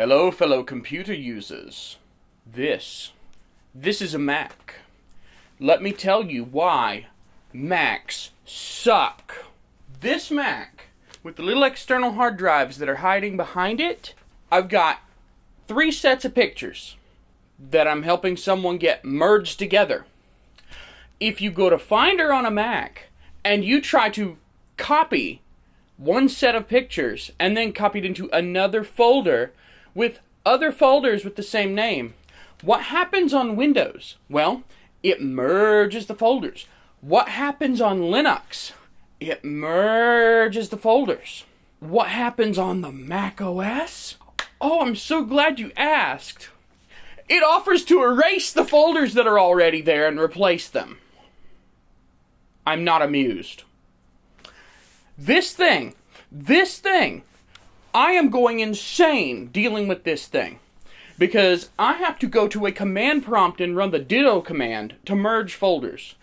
Hello, fellow computer users. This, this is a Mac. Let me tell you why Macs suck. This Mac, with the little external hard drives that are hiding behind it, I've got three sets of pictures that I'm helping someone get merged together. If you go to Finder on a Mac and you try to copy one set of pictures and then copy it into another folder with other folders with the same name, what happens on Windows? Well, it merges the folders. What happens on Linux? It merges the folders. What happens on the Mac OS? Oh, I'm so glad you asked. It offers to erase the folders that are already there and replace them. I'm not amused. This thing, this thing, I am going insane dealing with this thing. Because I have to go to a command prompt and run the ditto command to merge folders.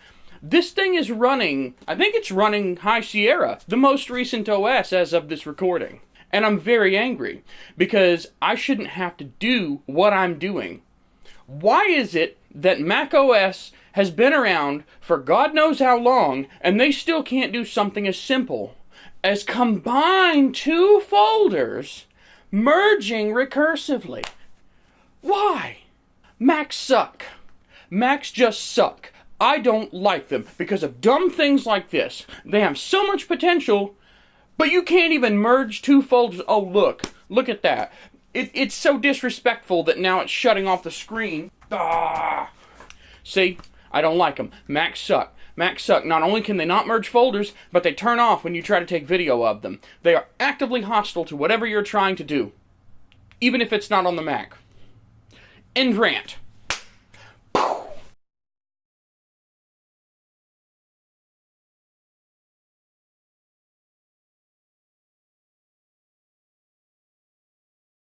This thing is running, I think it's running High Sierra, the most recent OS as of this recording. And I'm very angry because I shouldn't have to do what I'm doing. Why is it that Mac OS has been around for God knows how long and they still can't do something as simple as combine two folders merging recursively? Why? Macs suck. Macs just suck. I don't like them because of dumb things like this. They have so much potential, but you can't even merge two folders. Oh, look. Look at that. It, it's so disrespectful that now it's shutting off the screen. Ah. See? I don't like them. Macs suck. Macs suck. Not only can they not merge folders, but they turn off when you try to take video of them. They are actively hostile to whatever you're trying to do, even if it's not on the Mac. End rant.